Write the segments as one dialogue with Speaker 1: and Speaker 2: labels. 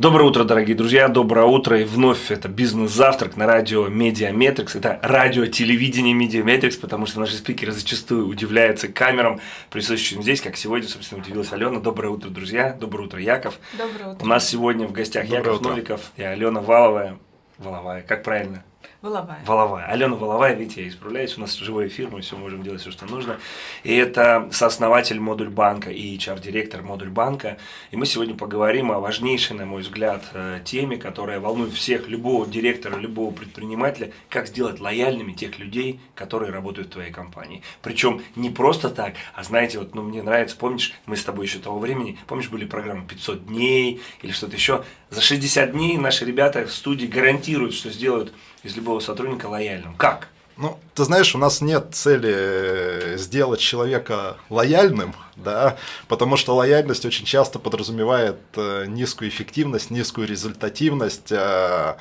Speaker 1: Доброе утро, дорогие друзья, доброе утро, и вновь это бизнес-завтрак на радио Медиаметрикс, это радио телевидение Медиаметрикс, потому что наши спикеры зачастую удивляются камерам, присутствующим здесь, как сегодня, собственно, удивилась Алена. Доброе утро, друзья, доброе утро, Яков.
Speaker 2: Доброе утро.
Speaker 1: У нас сегодня в гостях
Speaker 3: Доброе
Speaker 1: Яков
Speaker 3: утро.
Speaker 1: Новиков и Алена Валовая. Воловая, как правильно?
Speaker 2: Воловая.
Speaker 1: Воловая. Алена Воловая, видите, я исправляюсь, у нас живой эфир, мы все можем делать все, что нужно. И это сооснователь Модуль Банка и HR-директор Модуль Банка. И мы сегодня поговорим о важнейшей, на мой взгляд, э, теме, которая волнует всех, любого директора, любого предпринимателя, как сделать лояльными тех людей, которые работают в твоей компании. Причем не просто так, а знаете, вот, ну, мне нравится, помнишь, мы с тобой еще того времени, помнишь, были программы 500 дней или что-то еще, за 60 дней наши ребята в студии гарантируют, что сделают из любого сотрудника лояльным. Как?
Speaker 3: Ну, ты знаешь, у нас нет цели э, сделать человека лояльным, да, потому что лояльность очень часто подразумевает э, низкую эффективность, низкую результативность. э,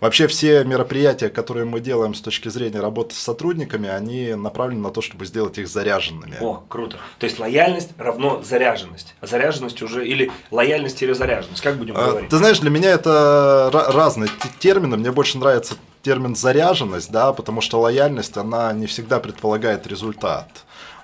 Speaker 3: Вообще все мероприятия, которые мы делаем с точки зрения работы с сотрудниками, они направлены на то, чтобы сделать их заряженными.
Speaker 1: О, круто. То есть лояльность равно заряженность. А заряженность уже или лояльность или заряженность. Как будем говорить?
Speaker 3: Ты знаешь, для меня это ра- разные термины. Мне больше нравится термин заряженность, да, потому что лояльность, она не всегда предполагает результат.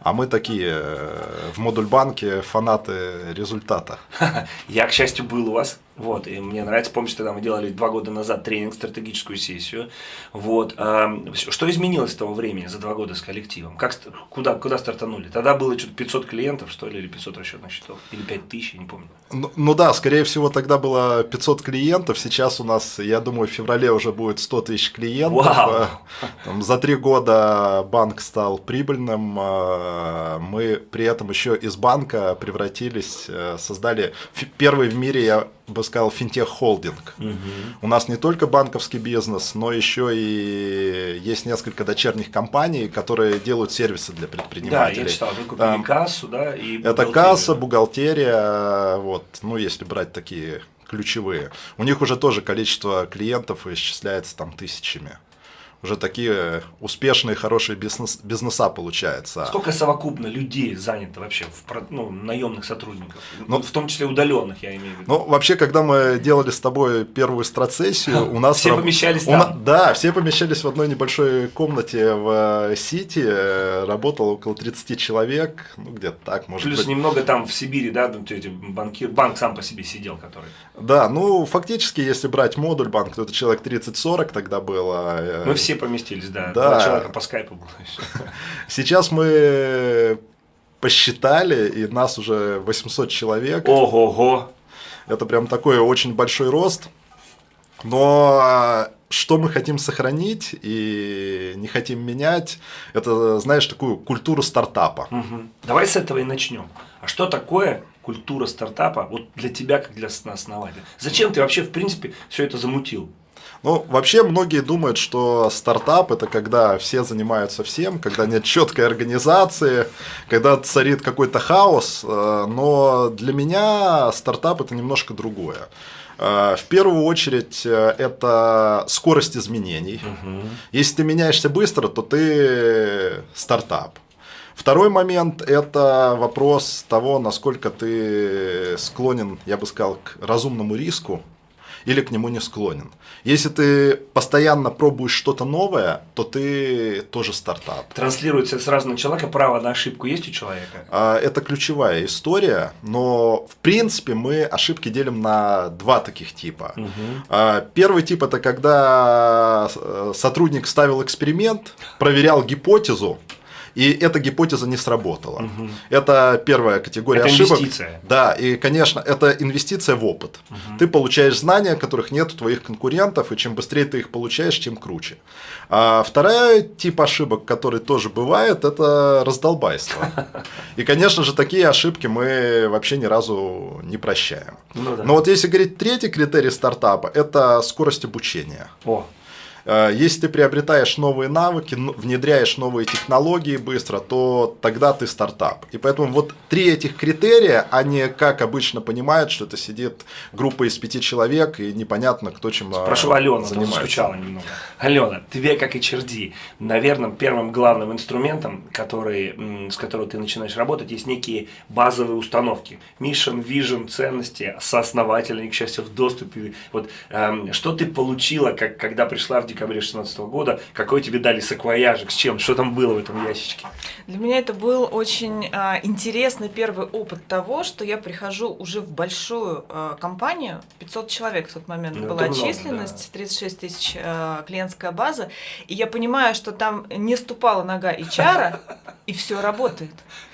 Speaker 3: А мы такие э, в модуль банке фанаты результата.
Speaker 1: Я, к счастью, был у вас. Вот, и мне нравится, помнишь, тогда мы делали два года назад тренинг, стратегическую сессию. Вот, что изменилось с того времени, за два года с коллективом? Как, куда, куда стартанули? Тогда было что-то 500 клиентов, что ли, или 500 расчетных счетов, или 5000, я не помню.
Speaker 3: Ну, ну да, скорее всего, тогда было 500 клиентов. Сейчас у нас, я думаю, в феврале уже будет 100 тысяч клиентов.
Speaker 1: Вау!
Speaker 3: Э, там за три года банк стал прибыльным. э, Мы при этом еще из банка превратились, э, создали первый в мире, я бы сказал, финтех-холдинг. У нас не только банковский бизнес, но еще и есть несколько дочерних компаний, которые делают сервисы для
Speaker 1: Да,
Speaker 3: предпринимателей.
Speaker 1: я читал, вы купили
Speaker 3: Там-
Speaker 1: кассу, да, и
Speaker 3: это касса, бухгалтерия, вот, ну, если брать такие ключевые. У них уже тоже количество клиентов исчисляется там тысячами. Уже такие успешные, хорошие бизнес, бизнеса получается.
Speaker 1: Сколько совокупно людей занято вообще, в, ну, наемных сотрудников?
Speaker 3: Ну,
Speaker 1: в том числе удаленных, я имею в виду.
Speaker 3: Ну, вообще, когда мы делали с тобой первую страцессию, у нас...
Speaker 1: Все помещались там.
Speaker 3: Да, все помещались в одной небольшой комнате в э, Сити, э, работало около 30 человек, ну, где-то так, может
Speaker 1: Плюс
Speaker 3: быть.
Speaker 1: немного там в Сибири, да, банкир, банк сам по себе сидел, который.
Speaker 3: Да, ну, фактически, если брать модуль банк, то это человек 30-40 тогда было. э,
Speaker 1: Мы все поместились, да.
Speaker 3: Да.
Speaker 1: Два человека по скайпу было еще.
Speaker 3: Сейчас мы посчитали, и нас уже 800 человек.
Speaker 1: Ого-го.
Speaker 3: Это прям такой очень большой рост. Но а, что мы хотим сохранить и не хотим менять, это, знаешь, такую культуру стартапа.
Speaker 1: Мгм. Давай с этого и начнем. А что такое культура стартапа вот для тебя, как для основателя? Зачем ты вообще, в принципе, все это замутил?
Speaker 3: Ну, вообще многие думают, что стартап это когда все занимаются всем, когда нет четкой организации, когда царит какой-то хаос. э, Но для меня стартап это немножко другое. Э, В первую очередь э, это скорость изменений. Если ты меняешься быстро, то ты стартап. Второй момент – это вопрос того, насколько ты склонен, я бы сказал, к разумному риску или к нему не склонен. Если ты постоянно пробуешь что-то новое, то ты тоже стартап.
Speaker 1: Транслируется сразу на человека, право на ошибку есть у человека?
Speaker 3: А, Это ключевая история, но в принципе мы ошибки делим на два таких типа. А, Первый тип это когда э, сотрудник ставил эксперимент, проверял гипотезу, и эта гипотеза не сработала. Это первая категория
Speaker 1: Это
Speaker 3: ошибок.
Speaker 1: инвестиция.
Speaker 3: Да, и, конечно, это инвестиция в опыт. Ты получаешь знания, которых нет у твоих конкурентов, и чем быстрее ты их получаешь, тем круче. А второй тип ошибок, который тоже бывает, это раздолбайство. И, конечно же, такие ошибки мы вообще ни разу не прощаем.
Speaker 1: Ну да.
Speaker 3: Но вот если говорить третий критерий стартапа, это скорость обучения.
Speaker 1: О,
Speaker 3: если ты приобретаешь новые навыки, внедряешь новые технологии быстро, то тогда ты стартап. И поэтому вот три этих критерия, они как обычно понимают, что это сидит группа из пяти человек и непонятно, кто чем
Speaker 1: э, Прошу Алену, занимается. скучала немного. Алена, тебе, как и Черди, наверное, первым главным инструментом, который, с которого ты начинаешь работать, есть некие базовые установки. Mission, vision, ценности, сооснователь, они, к счастью, в доступе. Вот, эм, что ты получила, как, когда пришла в декабре 2016 года, какой тебе дали саквояжик, с чем, что там было в этом ящичке?
Speaker 2: Для меня это был очень э, интересный первый опыт того, что я прихожу уже в большую э, компанию, 500 человек в тот момент ну, была численность, да. 36 тысяч э, клиентская база, и я понимаю, что там не ступала нога HR, и все работает.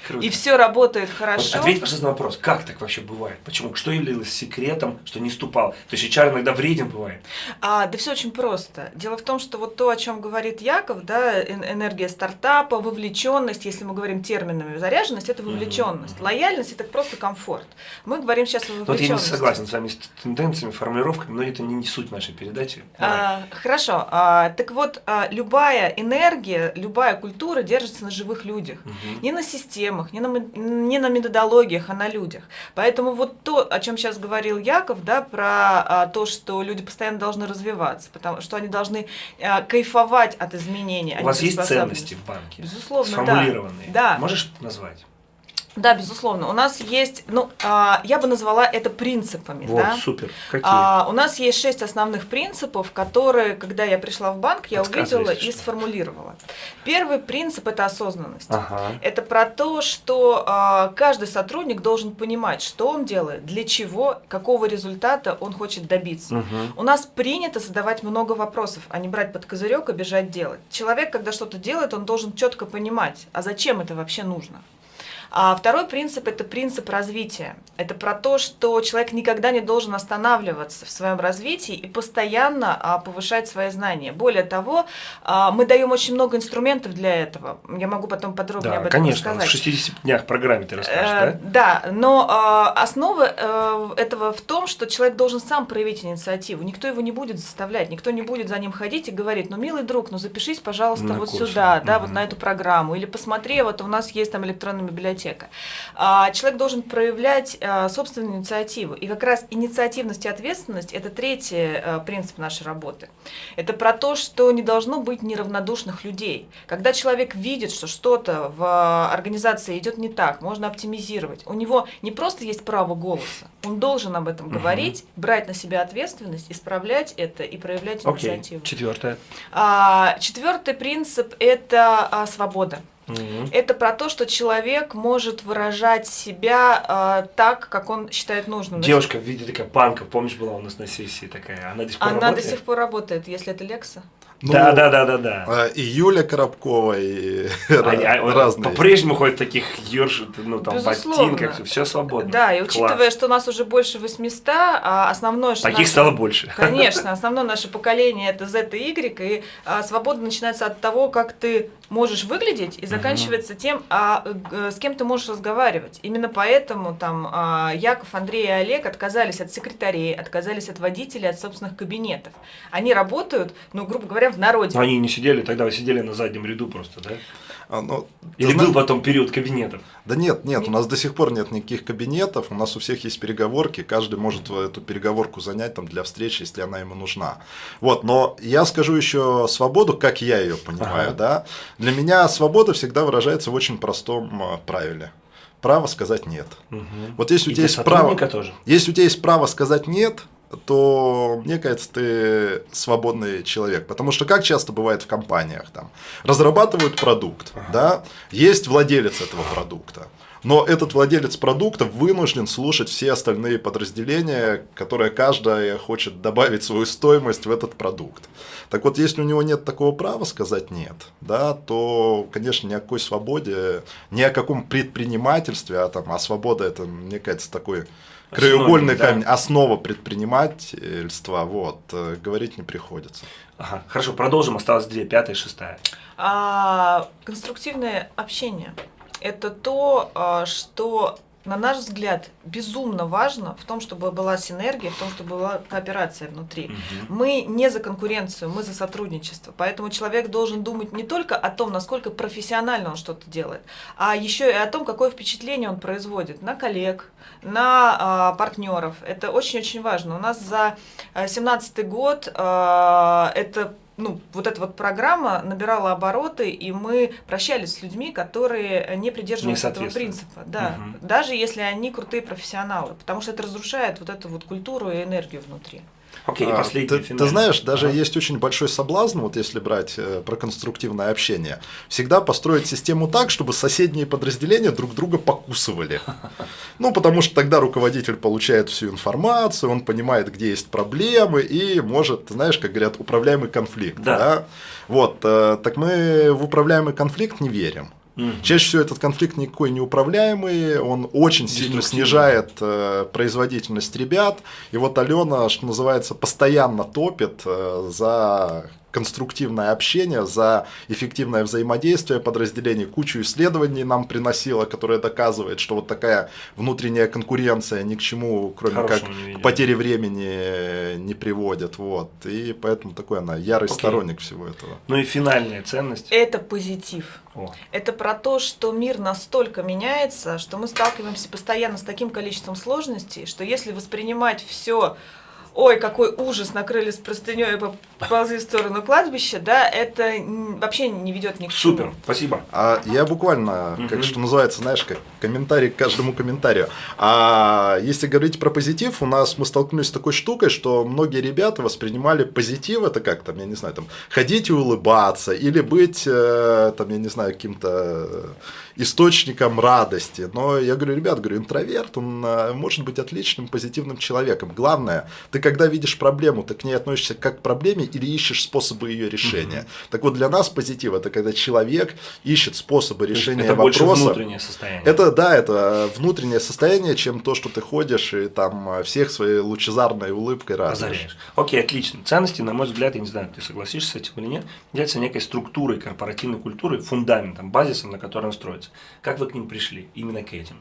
Speaker 2: Круто. И все работает хорошо.
Speaker 1: Вот ответь, пожалуйста, на вопрос, как так вообще бывает? Почему? Что являлось секретом, что не ступал? То есть HR иногда вреден бывает?
Speaker 2: А, да все очень просто. Дело в том, что вот то, о чем говорит Яков, да, энергия стартапа, вовлеченность, если мы говорим терминами, заряженность – это вовлеченность, mm-hmm. лояльность – это просто комфорт. Мы говорим сейчас о вовлеченности. Вот я
Speaker 1: не согласен с вами с тенденциями, формулировками, но это не, не суть нашей передачи.
Speaker 2: А, хорошо. А, так вот, а, любая энергия, любая культура держится на живых людях, mm-hmm. не на системах, не на, не на методологиях, а на людях. Поэтому вот то, о чем сейчас говорил Яков, да, про а, то, что люди постоянно должны развиваться, потому что они должны а, кайфовать от изменений.
Speaker 1: У вас есть ценности в банке?
Speaker 2: Безусловно,
Speaker 1: сформулированные.
Speaker 2: да.
Speaker 1: Можешь назвать?
Speaker 2: Да, безусловно. У нас есть, ну, а, я бы назвала это принципами.
Speaker 1: Вот,
Speaker 2: да?
Speaker 1: супер. Какие?
Speaker 2: А, у нас есть шесть основных принципов, которые, когда я пришла в банк, я увидела и сформулировала. Первый принцип – это осознанность.
Speaker 1: Ага.
Speaker 2: Это про то, что а, каждый сотрудник должен понимать, что он делает, для чего, какого результата он хочет добиться.
Speaker 1: Угу.
Speaker 2: У нас принято задавать много вопросов, а не брать под козырек и бежать делать. Человек, когда что-то делает, он должен четко понимать, а зачем это вообще нужно. А второй принцип – это принцип развития. Это про то, что человек никогда не должен останавливаться в своем развитии и постоянно а, повышать свои знания. Более того, а, мы даем очень много инструментов для этого. Я могу потом подробнее да, об этом
Speaker 1: конечно,
Speaker 2: рассказать.
Speaker 1: в 60 днях программе ты расскажешь,
Speaker 2: э, да? Да, но а, основа э, этого в том, что человек должен сам проявить инициативу. Никто его не будет заставлять, никто не будет за ним ходить и говорить, ну, милый друг, ну, запишись, пожалуйста, на вот курсы. сюда, да, угу. вот на эту программу, или посмотри, вот у нас есть там электронная библиотека библиотека. А, человек должен проявлять а, собственную инициативу. И как раз инициативность и ответственность – это третий а, принцип нашей работы. Это про то, что не должно быть неравнодушных людей. Когда человек видит, что что-то в организации идет не так, можно оптимизировать. У него не просто есть право голоса, он должен об этом угу. говорить, брать на себя ответственность, исправлять это и проявлять инициативу.
Speaker 1: Окей. Четвертое.
Speaker 2: Четвертый принцип – это свобода.
Speaker 1: Угу.
Speaker 2: Это про то, что человек может выражать себя э, так, как он считает нужным.
Speaker 1: Девушка в виде такая панка, помнишь, была у нас на сессии такая, она до сих пор
Speaker 2: Она
Speaker 1: работает?
Speaker 2: до сих пор работает, если это Лекса.
Speaker 3: Ну,
Speaker 1: да, да, да, да, да.
Speaker 3: А, и Юля Коробкова, и
Speaker 1: Они, а, разные. По-прежнему ходят в таких ерш, ну, там, Безусловно. ботинках, все свободно.
Speaker 2: Да, и учитывая, Класс. что у нас уже больше 800, а основное...
Speaker 1: Таких наше, стало больше.
Speaker 2: Конечно, основное наше поколение это Z и Y, и а, свобода начинается от того, как ты можешь выглядеть, и заканчивается угу. тем, а с кем ты можешь разговаривать. Именно поэтому там а, Яков, Андрей и Олег отказались от секретарей, отказались от водителей, от собственных кабинетов. Они работают, ну, грубо говоря, в народе.
Speaker 1: Но они не сидели, тогда вы сидели на заднем ряду просто, да?
Speaker 3: А, ну,
Speaker 1: Или был потом период кабинетов?
Speaker 3: Да нет, нет, у нас до сих пор нет никаких кабинетов, у нас у всех есть переговорки, каждый может эту переговорку занять там для встречи, если она ему нужна. Вот, но я скажу еще свободу, как я ее понимаю, ага. да. Для меня свобода всегда выражается в очень простом а, правиле. Право сказать нет.
Speaker 1: Угу.
Speaker 3: Вот если у тебя есть право, тоже. если у тебя есть право сказать нет, то, мне кажется, ты свободный человек. Потому что как часто бывает в компаниях, там, разрабатывают продукт, да, есть владелец этого продукта, но этот владелец продукта вынужден слушать все остальные подразделения, которые каждая хочет добавить свою стоимость в этот продукт. Так вот, если у него нет такого права сказать нет, да, то, конечно, ни о какой свободе, ни о каком предпринимательстве, а, там, а свобода это, мне кажется, такой краеугольный да. камень, основа предпринимательства, вот, э, говорить не приходится.
Speaker 1: Ага, хорошо, продолжим, осталось две, пятая и шестая.
Speaker 2: А, конструктивное общение – это то, а, что на наш взгляд, безумно важно в том, чтобы была синергия, в том, чтобы была кооперация внутри. Угу. Мы не за конкуренцию, мы за сотрудничество. Поэтому человек должен думать не только о том, насколько профессионально он что-то делает, а еще и о том, какое впечатление он производит на коллег, на а, партнеров. Это очень-очень важно. У нас за 2017 год а, это ну, вот эта вот программа набирала обороты, и мы прощались с людьми, которые не придерживались не этого принципа. Да, угу. даже если они крутые профессионалы, потому что это разрушает вот эту вот культуру и энергию внутри.
Speaker 3: Окей, okay, а, последний ты, ты знаешь, даже ага. есть очень большой соблазн, вот если брать э, про конструктивное общение, всегда построить систему так, чтобы соседние подразделения друг друга покусывали. Ну, потому что тогда руководитель получает всю информацию, он понимает, где есть проблемы и может, знаешь, как говорят, управляемый конфликт. Да. да? Вот, э, так мы в управляемый конфликт не верим. Угу. Чаще всего этот конфликт никакой не управляемый, он очень сильно снижает э, производительность ребят. И вот Алена, что называется, постоянно топит э, за конструктивное общение, за эффективное взаимодействие подразделений. Кучу исследований нам приносило, которое доказывает, что вот такая внутренняя конкуренция ни к чему, кроме Хорошему как к потере времени не приводит. Вот. И поэтому такой она ярый Окей. сторонник всего этого.
Speaker 1: Ну и финальная ценность.
Speaker 2: Это позитив. О. Это про то, что мир настолько меняется, что мы сталкиваемся постоянно с таким количеством сложностей, что если воспринимать все ой, какой ужас, накрыли с простыней и поползли в сторону кладбища, да, это вообще не ведет ни к
Speaker 1: чему. Супер, спасибо.
Speaker 3: А я буквально, как что называется, знаешь, как комментарий к каждому комментарию. А если говорить про позитив, у нас мы столкнулись с такой штукой, что многие ребята воспринимали позитив, это как там, я не знаю, там, ходить и улыбаться, или быть, э, там, я не знаю, каким-то источником радости. Но я говорю, ребят, говорю, интроверт, он э, может быть отличным, позитивным человеком. Главное, ты когда видишь проблему, ты к ней относишься как к проблеме или ищешь способы ее решения. Угу. Так вот, для нас позитив это когда человек ищет способы решения это вопроса. Это
Speaker 1: внутреннее состояние.
Speaker 3: Это, да, это внутреннее состояние, чем то, что ты ходишь и там всех своей лучезарной улыбкой радуешь.
Speaker 1: Окей, отлично. Ценности, на мой взгляд, я не знаю, ты согласишься с этим или нет, являются некой структурой корпоративной культуры, фундаментом, базисом, на котором строится. Как вы к ним пришли, именно к этим?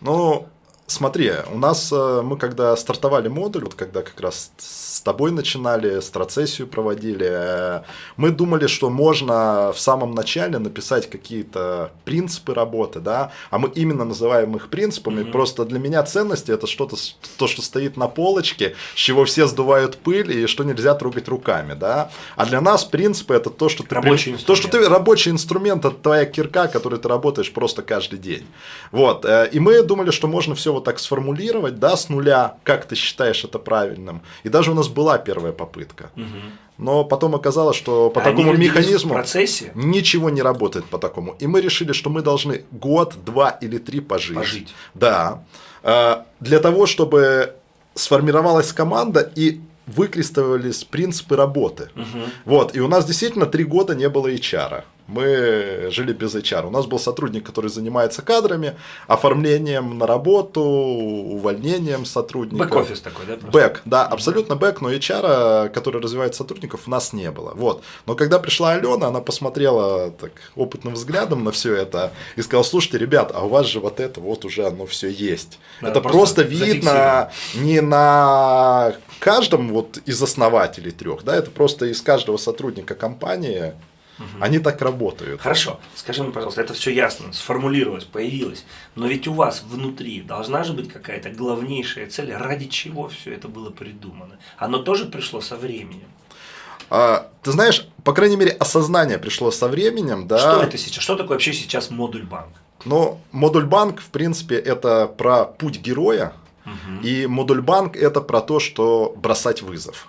Speaker 3: Ну, Смотри, у нас э, мы когда стартовали модуль, вот когда как раз с тобой начинали, страцессию проводили, э, мы думали, что можно в самом начале написать какие-то принципы работы, да, а мы именно называем их принципами. Mm-hmm. Просто для меня ценности это что-то, то, что стоит на полочке, с чего все сдувают пыль и что нельзя трогать руками, да. А для нас принципы это то, что ты
Speaker 1: рабочий
Speaker 3: то, что ты рабочий инструмент, это твоя кирка, которой ты работаешь просто каждый день. Вот. Э, и мы думали, что можно все вот так сформулировать, да, с нуля, как ты считаешь это правильным. И даже у нас была первая попытка. Угу. Но потом оказалось, что по а такому механизму
Speaker 1: процессе?
Speaker 3: ничего не работает по такому. И мы решили, что мы должны год, два или три пожить.
Speaker 1: Пожить.
Speaker 3: Да. А, для того, чтобы сформировалась команда и выкристаллились принципы работы. Угу. Вот. И у нас действительно три года не было HR мы жили без HR. У нас был сотрудник, который занимается кадрами, оформлением на работу, увольнением сотрудников.
Speaker 1: Бэк-офис такой, да?
Speaker 3: Бэк, да, абсолютно бэк, но HR, который развивает сотрудников, у нас не было. Вот. Но когда пришла Алена, она посмотрела так опытным взглядом на все это и сказала, слушайте, ребят, а у вас же вот это вот уже оно все есть. Да, это просто, просто видно не на каждом вот из основателей трех, да, это просто из каждого сотрудника компании Угу. Они так работают.
Speaker 1: Хорошо. Скажи мне, пожалуйста, это все ясно, сформулировалось, появилось. Но ведь у вас внутри должна же быть какая-то главнейшая цель, ради чего все это было придумано. Оно тоже пришло со временем.
Speaker 3: А, ты знаешь, по крайней мере, осознание пришло со временем, да.
Speaker 1: Что это сейчас? Что такое вообще сейчас модуль банк?
Speaker 3: Ну, модуль банк, в принципе, это про путь героя. Угу. И модуль банк это про то, что бросать вызов.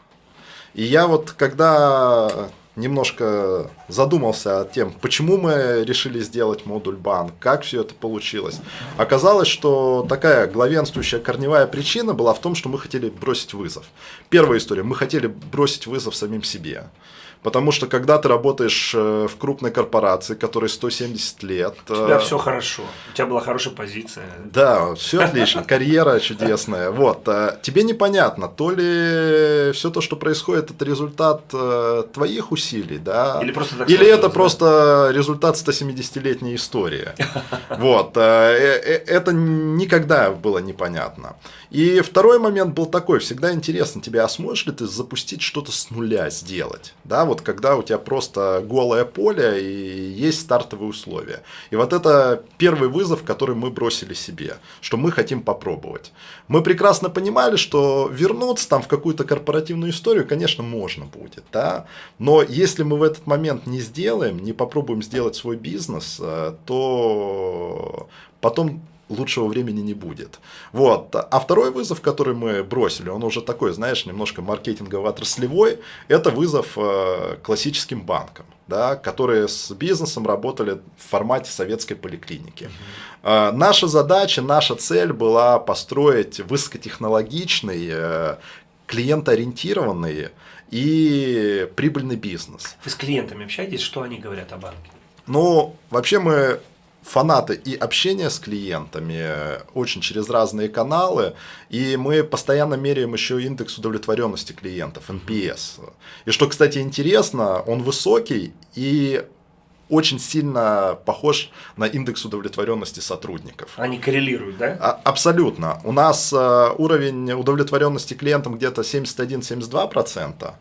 Speaker 3: И я вот когда немножко задумался о тем, почему мы решили сделать модуль банк, как все это получилось. Оказалось, что такая главенствующая корневая причина была в том, что мы хотели бросить вызов. Первая история, мы хотели бросить вызов самим себе. Потому что когда ты работаешь э, в крупной корпорации, которой 170 лет...
Speaker 1: У тебя все хорошо, у тебя была хорошая позиция.
Speaker 3: Да, все отлично, карьера чудесная. Вот, тебе непонятно, то ли все то, что происходит, это результат твоих усилий, да?
Speaker 1: Или просто так
Speaker 3: Или это просто результат 170-летней истории. Вот, это никогда было непонятно. И второй момент был такой, всегда интересно тебе, а сможешь ли ты запустить что-то с нуля сделать? Да, вот когда у тебя просто голое поле и есть стартовые условия. И вот это первый вызов, который мы бросили себе, что мы хотим попробовать. Мы прекрасно понимали, что вернуться там в какую-то корпоративную историю, конечно, можно будет, да, но если мы в этот момент не сделаем, не попробуем сделать свой бизнес, э, то потом лучшего времени не будет. Вот. А второй вызов, который мы бросили, он уже такой, знаешь, немножко маркетингово-отраслевой, это вызов э, классическим банкам, да, которые с бизнесом работали в формате советской поликлиники. Э, наша задача, наша цель была построить высокотехнологичный, э, клиентоориентированный и прибыльный бизнес.
Speaker 1: Вы с клиентами общаетесь, что они говорят о банке?
Speaker 3: Ну, вообще мы фанаты и общения с клиентами э, очень через разные каналы, и мы постоянно меряем еще индекс удовлетворенности клиентов, NPS. И что, кстати, интересно, он высокий, и очень сильно похож на индекс удовлетворенности сотрудников.
Speaker 1: Они коррелируют, да?
Speaker 3: А, абсолютно. У нас э, уровень удовлетворенности клиентам где-то 71-72%,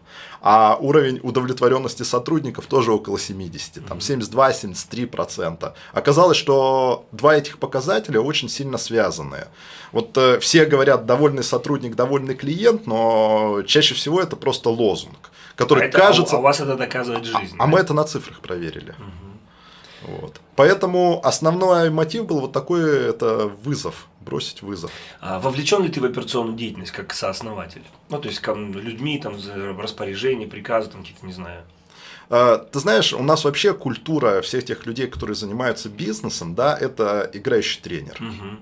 Speaker 3: а уровень удовлетворенности сотрудников тоже около 70, там 72-73%. Оказалось, что два этих показателя очень сильно связаны. Вот э, все говорят довольный сотрудник, довольный клиент, но чаще всего это просто лозунг который
Speaker 1: а это,
Speaker 3: кажется...
Speaker 1: А у вас это доказывает жизнь.
Speaker 3: А, да? а мы это на цифрах проверили. Угу. Вот. Поэтому основной мотив был вот такой, это вызов, бросить вызов.
Speaker 1: А вовлечен ли ты в операционную деятельность как сооснователь? Ну, то есть людьми, там, распоряжения, приказы, там, какие-то, не знаю.
Speaker 3: А, ты знаешь, у нас вообще культура всех тех людей, которые занимаются бизнесом, да, это играющий тренер. Угу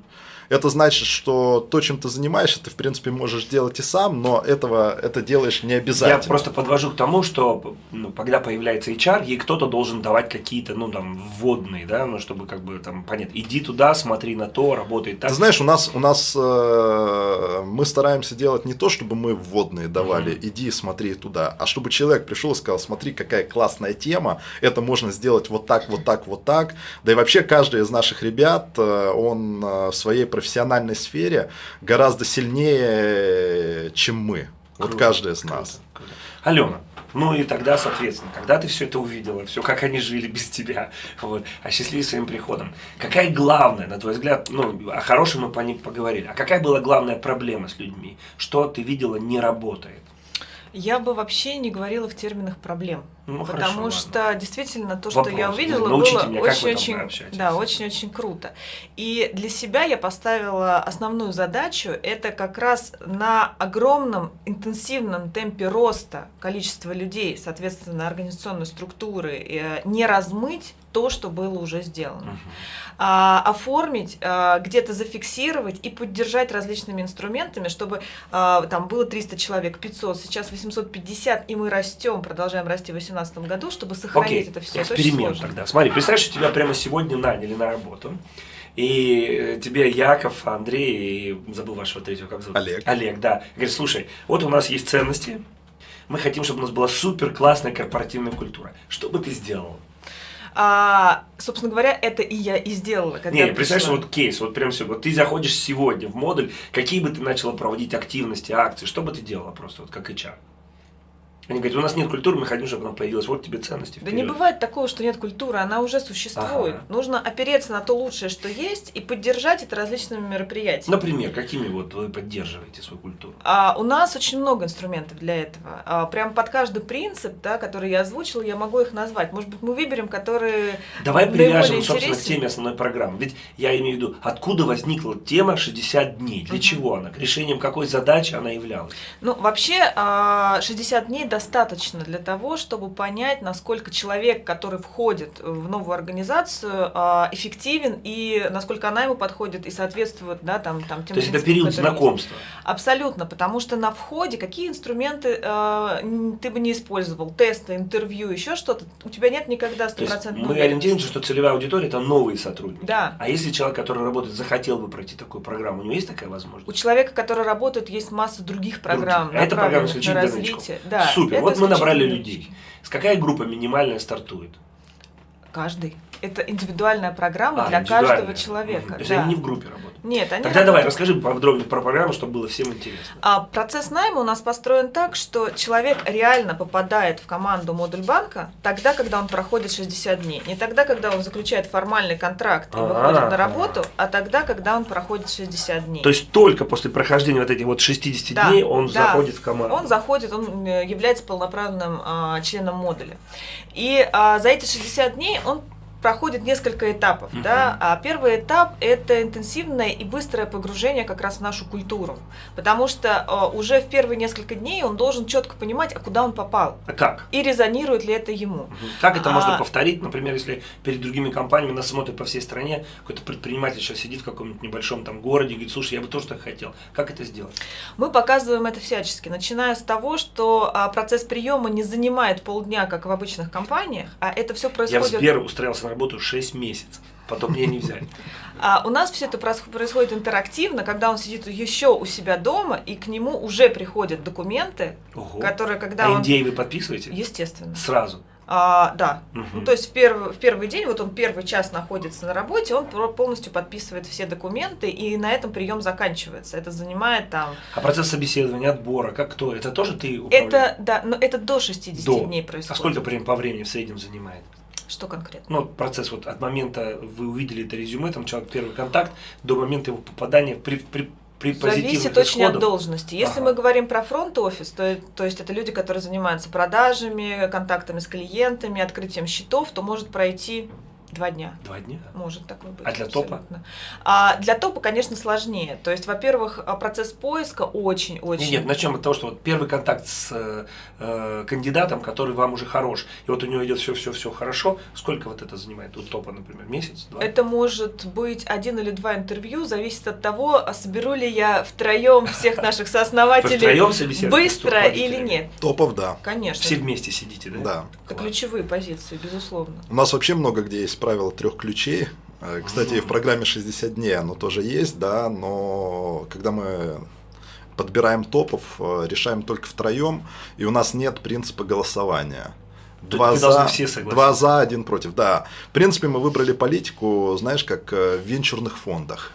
Speaker 3: это значит, что то, чем ты занимаешься, ты, в принципе, можешь делать и сам, но этого, это делаешь не обязательно.
Speaker 1: Я просто подвожу к тому, что ну, когда появляется HR, ей кто-то должен давать какие-то, ну, там, вводные, да, ну, чтобы, как бы, там, понять, иди туда, смотри на то, работай так.
Speaker 3: Ты знаешь, у нас, у нас э, мы стараемся делать не то, чтобы мы вводные давали, mm-hmm. иди, смотри туда, а чтобы человек пришел и сказал, смотри, какая классная тема, это можно сделать вот так, вот так, вот так. Да и вообще каждый из наших ребят, э, он э, в своей профессии профессиональной сфере гораздо сильнее, чем мы. Круто, вот каждый из круто, нас.
Speaker 1: Круто. Алена, ну и тогда, соответственно, когда ты все это увидела, все, как они жили без тебя, вот, осчастливились своим приходом, какая главная, на твой взгляд, ну, о хорошем мы по ним поговорили, а какая была главная проблема с людьми? Что ты видела не работает?
Speaker 2: Я бы вообще не говорила в терминах проблем.
Speaker 1: Ну,
Speaker 2: Потому
Speaker 1: хорошо,
Speaker 2: что
Speaker 1: ладно.
Speaker 2: действительно то, что
Speaker 1: Вопрос.
Speaker 2: я увидела,
Speaker 1: Научите
Speaker 2: было
Speaker 1: очень-очень
Speaker 2: да, очень, очень круто. И для себя я поставила основную задачу это как раз на огромном интенсивном темпе роста количества людей, соответственно, организационной структуры, э, не размыть то, что было уже сделано. Угу. А, оформить, а, где-то зафиксировать и поддержать различными инструментами, чтобы а, там было 300 человек, 500, сейчас 850, и мы растем, продолжаем расти 800. 2017 году, чтобы сохранить
Speaker 1: Окей.
Speaker 2: это все.
Speaker 1: Эксперимент это тогда. Смотри, представь, что тебя прямо сегодня наняли на работу. И э, тебе Яков, Андрей, и забыл вашего третьего, как зовут?
Speaker 3: Олег.
Speaker 1: Олег, да. Говорит, слушай, вот у нас есть ценности, мы хотим, чтобы у нас была супер классная корпоративная культура. Что бы ты сделал?
Speaker 2: А, собственно говоря, это и я и сделала.
Speaker 1: Когда Не, представляешь, вот кейс, вот прям все. Вот ты заходишь сегодня в модуль, какие бы ты начала проводить активности, акции, что бы ты делала просто, вот как HR? Они говорят, у нас нет культуры, мы хотим, чтобы она появилась. Вот тебе ценности.
Speaker 2: Вперед. Да не бывает такого, что нет культуры, она уже существует. Ага. Нужно опереться на то лучшее, что есть, и поддержать это различными мероприятиями.
Speaker 1: Например, какими вот вы поддерживаете свою культуру?
Speaker 2: А, у нас очень много инструментов для этого. А, прям под каждый принцип, да, который я озвучила, я могу их назвать. Может быть, мы выберем, которые
Speaker 1: Давай привяжем, собственно, к теме основной программы. Ведь я имею в виду, откуда возникла тема 60 дней? Для угу. чего она? Решением какой задачи она являлась?
Speaker 2: Ну, вообще, 60 а, дней недостаточно для того, чтобы понять, насколько человек, который входит в новую организацию, а, эффективен и насколько она ему подходит и соответствует да, там, там,
Speaker 1: тем То есть это период знакомства?
Speaker 2: Есть. Абсолютно, потому что на входе какие инструменты э, ты бы не использовал, тесты, интервью, еще что-то, у тебя нет никогда стопроцентного
Speaker 1: Мы ориентируемся, что целевая аудитория – это новые сотрудники.
Speaker 2: Да.
Speaker 1: А если человек, который работает, захотел бы пройти такую программу, у него есть такая возможность?
Speaker 2: У человека, который работает, есть масса других программ,
Speaker 1: других. А это программа на развитие. Да, Супер, вот мы набрали людей. С какая группа минимальная стартует?
Speaker 2: Каждый. Это индивидуальная программа а, для каждого человека.
Speaker 1: То есть да. они не в группе работают?
Speaker 2: Нет, они
Speaker 1: Тогда работают... давай, расскажи подробнее про программу, чтобы было всем интересно.
Speaker 2: А, процесс найма у нас построен так, что человек реально попадает в команду модуль банка тогда, когда он проходит 60 дней. Не тогда, когда он заключает формальный контракт и а -а -а. выходит на работу, а тогда, когда он проходит 60 дней.
Speaker 1: То есть только после прохождения вот этих вот 60 да, дней он да. заходит в команду?
Speaker 2: Он заходит, он э, является полноправным а, членом модуля. И а, за эти 60 дней он проходит несколько этапов. Uh-huh. Да? А первый этап – это интенсивное и быстрое погружение как раз в нашу культуру. Потому что э, уже в первые несколько дней он должен четко понимать, а куда он попал.
Speaker 1: А как?
Speaker 2: И резонирует ли это ему. Uh-huh.
Speaker 1: Как это а... можно повторить? Например, если перед другими компаниями нас смотрят по всей стране, какой-то предприниматель сейчас сидит в каком-нибудь небольшом там городе и говорит, слушай, я бы тоже так хотел. Как это сделать?
Speaker 2: Мы показываем это всячески, начиная с того, что а, процесс приема не занимает полдня, как в обычных компаниях, а это все происходит...
Speaker 1: Я в Сбер устроился на работу 6 месяцев. Потом меня не взяли.
Speaker 2: А у нас все это происходит интерактивно, когда он сидит еще у себя дома, и к нему уже приходят документы, Ого. которые когда
Speaker 1: а
Speaker 2: он...
Speaker 1: NDA вы подписываете?
Speaker 2: Естественно.
Speaker 1: Сразу?
Speaker 2: А, да. Угу. Ну, то есть в первый, в первый день, вот он первый час находится на работе, он полностью подписывает все документы, и на этом прием заканчивается. Это занимает там...
Speaker 1: А процесс собеседования, отбора, как кто? Это тоже ты управляешь?
Speaker 2: Это, да, но это до 60
Speaker 1: до.
Speaker 2: дней происходит.
Speaker 1: А сколько по времени в среднем занимает?
Speaker 2: Что конкретно?
Speaker 1: Ну, процесс вот от момента вы увидели это резюме, там человек первый контакт, до момента его попадания при, при при
Speaker 2: Зависит очень от должности. Если ага. мы говорим про фронт-офис, то, то есть это люди, которые занимаются продажами, контактами с клиентами, открытием счетов, то может пройти Два дня.
Speaker 1: Два дня?
Speaker 2: Может такой быть.
Speaker 1: А для абсолютно.
Speaker 2: топа? А для топа, конечно, сложнее. То есть, во-первых, а, процесс поиска очень-очень...
Speaker 1: Нет, начнем от того, что вот первый контакт с э, кандидатом, который вам уже хорош, и вот у него идет все-все-все хорошо, сколько вот это занимает у топа, например, месяц, два?
Speaker 2: Это может быть один или два интервью, зависит от того, а соберу ли я втроем всех наших сооснователей быстро или нет.
Speaker 3: Топов, да.
Speaker 2: Конечно.
Speaker 1: Все вместе сидите, да?
Speaker 3: Да.
Speaker 2: Это ключевые позиции, безусловно.
Speaker 3: У нас вообще много где есть правило трех ключей. Э, кстати, в программе 60 дней оно тоже есть, да, но когда мы подбираем топов, э, решаем только втроем, и у нас нет принципа голосования. Два за, два за, один против. Да. В принципе, мы выбрали политику, знаешь, как э, в венчурных фондах.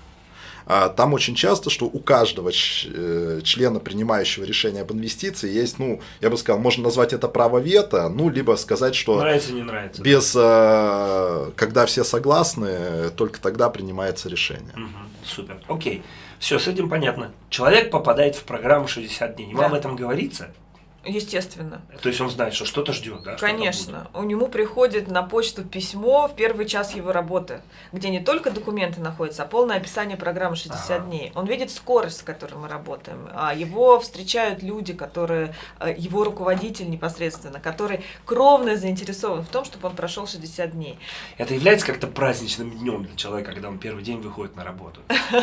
Speaker 3: А, там очень часто, что у каждого э, члена, принимающего решение об инвестиции, есть, ну, я бы сказал, можно назвать это право вето, ну, либо сказать, что
Speaker 1: нравится, не нравится.
Speaker 3: без, э, когда все согласны, только тогда принимается решение.
Speaker 1: Угу, супер, окей. Все, с этим понятно. Человек попадает в программу 60 дней. Вам да. об этом говорится?
Speaker 2: Естественно.
Speaker 1: То есть он знает, что что-то ждет, да?
Speaker 2: Конечно. У него приходит на почту письмо в первый час его работы, где не только документы находятся, а полное описание программы 60 ага. дней. Он видит скорость, с которой мы работаем. А его встречают люди, которые, э, его руководитель непосредственно, который кровно заинтересован в том, чтобы он прошел 60 дней.
Speaker 1: Это является как-то праздничным днем для человека, когда он первый день выходит на работу?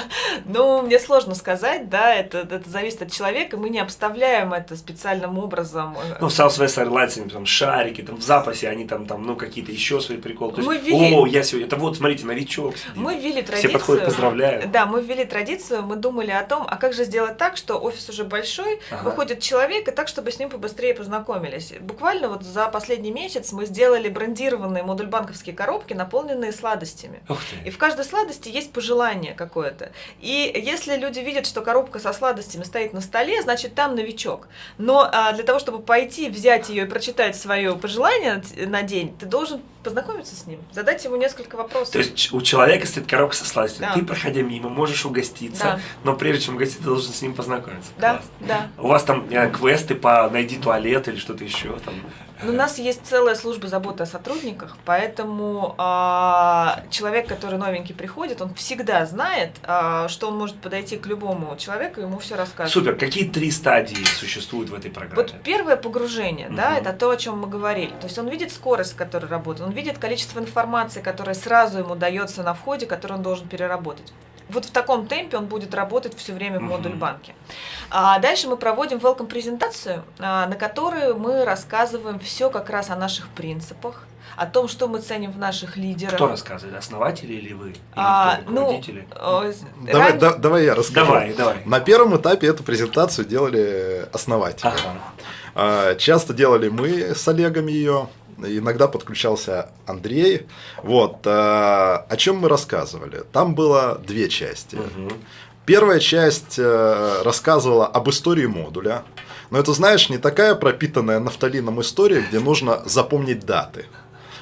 Speaker 2: Ну, мне сложно сказать, да, это, это зависит от человека. Мы не обставляем это специальным образом образом.
Speaker 1: Э, ну, в Southwest Airlines, там, шарики, там, в запасе они там, там, ну, какие-то еще свои приколы. То
Speaker 2: мы есть, ввели...
Speaker 1: о, я сегодня, это вот, смотрите, новичок сидит.
Speaker 2: Мы ввели традицию.
Speaker 1: Все подходят, поздравляют.
Speaker 2: Да, мы ввели традицию, мы думали о том, а как же сделать так, что офис уже большой, ага. выходит человек, и так, чтобы с ним побыстрее познакомились. Буквально вот за последний месяц мы сделали брендированные модуль банковские коробки, наполненные сладостями.
Speaker 1: Ух ты.
Speaker 2: И в каждой сладости есть пожелание какое-то. И если люди видят, что коробка со сладостями стоит на столе, значит, там новичок. Но а, для того, чтобы пойти, взять ее и прочитать свое пожелание на день, ты должен познакомиться с ним, задать ему несколько вопросов.
Speaker 1: То есть у человека стоит коробка со сладостями, да. ты, проходя мимо, можешь угоститься, да. но прежде чем угостить, ты должен с ним познакомиться.
Speaker 2: Да, Класс. да.
Speaker 1: У вас там э, квесты по найди туалет или что-то еще там?
Speaker 2: Ну, у нас есть целая служба заботы о сотрудниках, поэтому а, человек, который новенький приходит, он всегда знает, а, что он может подойти к любому человеку и ему все рассказать.
Speaker 1: Супер. Какие три стадии существуют в этой программе?
Speaker 2: Вот первое погружение, угу. да, это то, о чем мы говорили. То есть он видит скорость, с которой работает, он видит количество информации, которая сразу ему дается на входе, которую он должен переработать вот в таком темпе он будет работать все время в модуль банке. А дальше мы проводим welcome презентацию, а, на которой мы рассказываем все как раз о наших принципах, о том, что мы ценим в наших лидерах.
Speaker 1: Кто рассказывает, основатели или вы? Или а, ну?
Speaker 3: Ну, давай, ран... да, давай я расскажу.
Speaker 1: Давай, давай.
Speaker 3: На первом этапе эту презентацию делали основатели. Ага. А, часто делали мы с Олегом ее, иногда подключался Андрей. Вот, э, о чем мы рассказывали? Там было две части. Угу. Первая часть э, рассказывала об истории модуля. Но это, знаешь, не такая пропитанная нафталином история, где нужно запомнить даты.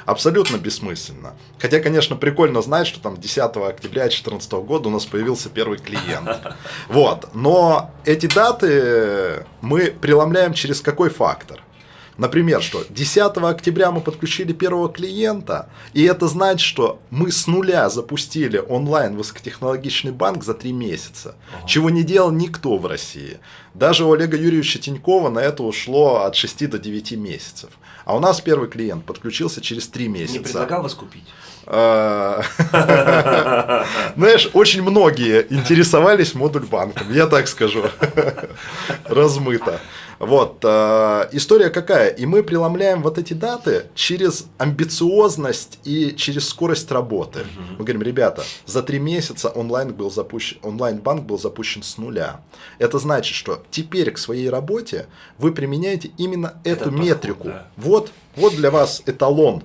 Speaker 3: Абсолютно бессмысленно. Хотя, конечно, прикольно знать, что там 10 октября 2014 года у нас появился первый клиент. Вот. Но эти даты мы преломляем через какой фактор? Например, что 10 октября мы подключили первого клиента, и это значит, что мы с нуля запустили онлайн высокотехнологичный банк за три месяца, ага. чего не делал никто в России. Даже у Олега Юрьевича Тинькова на это ушло от 6 до 9 месяцев. А у нас первый клиент подключился через 3 месяца. Не
Speaker 1: предлагал вас купить?
Speaker 3: А, знаешь, очень многие интересовались модуль банком, я так скажу, размыто. Вот, э, история какая? И мы преломляем вот эти даты через амбициозность и через скорость работы. Мы говорим, ребята, за три месяца онлайн, был запущен, онлайн-банк был запущен с нуля. Это значит, что теперь к своей работе вы применяете именно эту Это метрику. Подход, да. Вот, вот для вас эталон,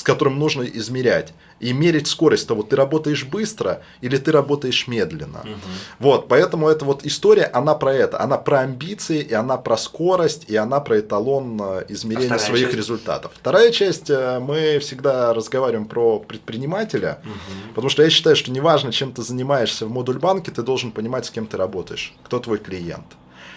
Speaker 3: с которым нужно измерять и мерить скорость того, ты работаешь быстро или ты работаешь медленно. Угу. Вот, поэтому эта вот история, она про это, она про амбиции, и она про скорость, и она про эталон э, измерения а своих часть? результатов. Вторая часть, э, мы всегда разговариваем про предпринимателя, угу. потому что я считаю, что неважно, чем ты занимаешься в модуль банке, ты должен понимать, с кем ты работаешь, кто твой клиент.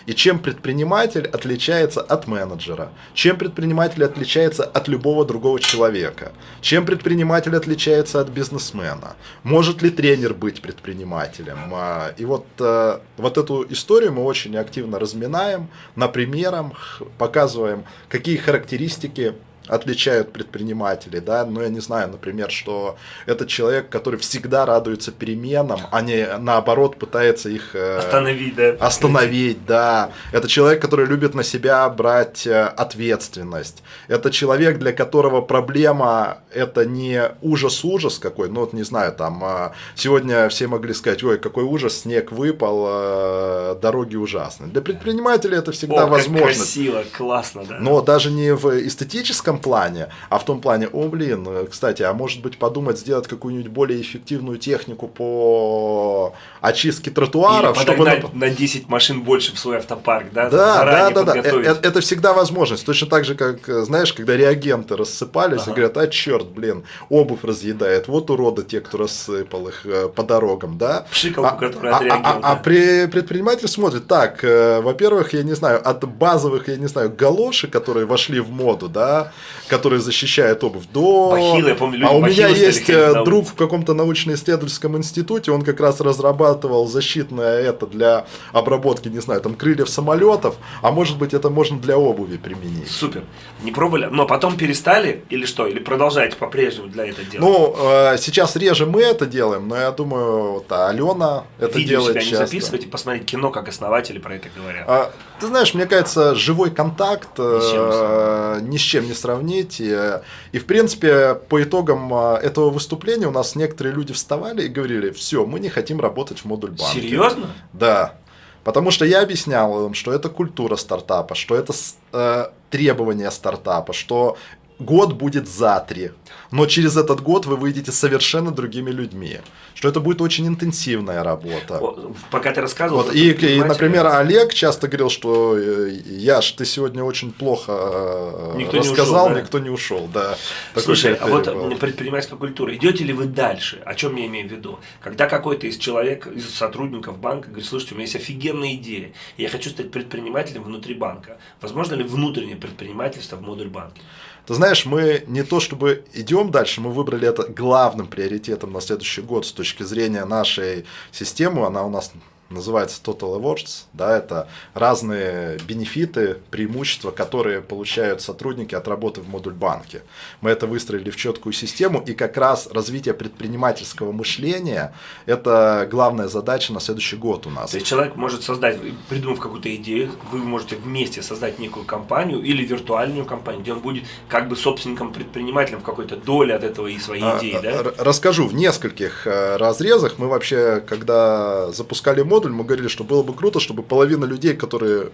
Speaker 3: И чем предприниматель отличается от менеджера? Чем предприниматель отличается от любого другого человека? Чем предприниматель отличается от бизнесмена? Может ли тренер быть предпринимателем? А, и вот, э, вот эту историю мы очень активно разминаем на примерах, показываем, какие характеристики отличают предпринимателей, да, ну я не знаю, например, что это человек, который всегда радуется переменам, а не наоборот пытается их
Speaker 1: э, остановить, да.
Speaker 3: Остановить, да. Это человек, который любит на себя брать э, ответственность. Это человек, для которого проблема это не ужас-ужас какой, ну вот не знаю, там э, сегодня все могли сказать, ой, какой ужас, снег выпал, дороги ужасны. Для предпринимателя это всегда
Speaker 1: О,
Speaker 3: возможно.
Speaker 1: красиво, классно, да.
Speaker 3: Но даже не в эстетическом этом плане, а в том плане, о, блин, кстати, а может быть подумать сделать какую-нибудь более эффективную технику по очистке тротуаров,
Speaker 1: Или чтобы на, на 10 машин больше в свой автопарк, да?
Speaker 3: Да, да, да, да. Это, это всегда возможность. Точно так же, как, знаешь, когда реагенты рассыпались ага. и говорят, а черт, блин, обувь разъедает, вот уроды те, кто рассыпал их э, по дорогам, да?
Speaker 1: Пшикалку,
Speaker 3: а,
Speaker 1: которая а,
Speaker 3: а, а, а при, предприниматель смотрит, так, э, во-первых, я не знаю, от базовых, я не знаю, галоши, которые вошли в моду, да, который защищает обувь, до...
Speaker 1: Бахилы, я помню, люди
Speaker 3: а у меня есть э, друг в каком-то научно-исследовательском институте, он как раз разрабатывал защитное это для обработки, не знаю, там крыльев самолетов, а может быть это можно для обуви применить.
Speaker 1: Супер. Не пробовали, но потом перестали или что? Или продолжаете по-прежнему для этого делать?
Speaker 3: Ну, э, сейчас реже мы это делаем, но я думаю, вот Алена это
Speaker 1: Видео
Speaker 3: делает
Speaker 1: себя
Speaker 3: часто.
Speaker 1: не записывать и посмотреть кино, как основатели про это говорят.
Speaker 3: А, ты знаешь, мне кажется, живой контакт ни с чем, э, ни с чем не сравнить. И, и в принципе, по итогам э, этого выступления у нас некоторые люди вставали и говорили, все, мы не хотим работать в модуль банке.
Speaker 1: Серьезно?
Speaker 3: Да. Потому что я объяснял им, что это культура стартапа, что это э, требования стартапа, что год будет за три. но через этот год вы выйдете совершенно другими людьми. Что это будет очень интенсивная работа.
Speaker 1: Пока ты рассказывал.
Speaker 3: Вот, и, и, например, Олег часто говорил, что э, Яш, ты сегодня очень плохо э, никто рассказал, не ушел, да? никто не ушел. Да.
Speaker 1: Слушай, а вот был. предпринимательская культура, идете ли вы дальше? О чем я имею в виду? Когда какой-то из человек, из сотрудников банка говорит, слушайте, у меня есть офигенная идея, я хочу стать предпринимателем внутри банка. Возможно ли внутреннее предпринимательство в модуль банке?
Speaker 3: Ты знаешь, мы не то чтобы идем дальше, мы выбрали это главным приоритетом на следующий год с точки зрения нашей системы. Она у нас называется Total Awards, да, это разные бенефиты, преимущества, которые получают сотрудники от работы в модуль банке. Мы это выстроили в четкую систему, и как раз развитие предпринимательского мышления – это главная задача на следующий год у нас.
Speaker 1: То есть человек может создать, придумав какую-то идею, вы можете вместе создать некую компанию или виртуальную компанию, где он будет как бы собственником предпринимателем в какой-то доле от этого и своей а, идеи, да?
Speaker 3: Расскажу, в нескольких э, разрезах мы вообще, когда запускали модуль, мы говорили, что было бы круто, чтобы половина людей, которые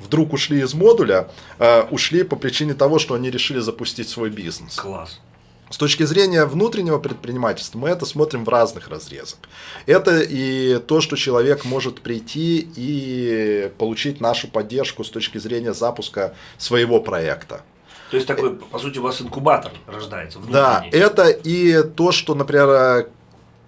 Speaker 3: вдруг ушли из модуля, э, ушли по причине того, что они решили запустить свой бизнес.
Speaker 1: Класс.
Speaker 3: С точки зрения внутреннего предпринимательства мы это смотрим в разных разрезах. Это и то, что человек может прийти и получить нашу поддержку с точки зрения запуска своего проекта.
Speaker 1: То есть такой, по сути, у вас инкубатор рождается.
Speaker 3: Внутренний. Да, это и то, что, например,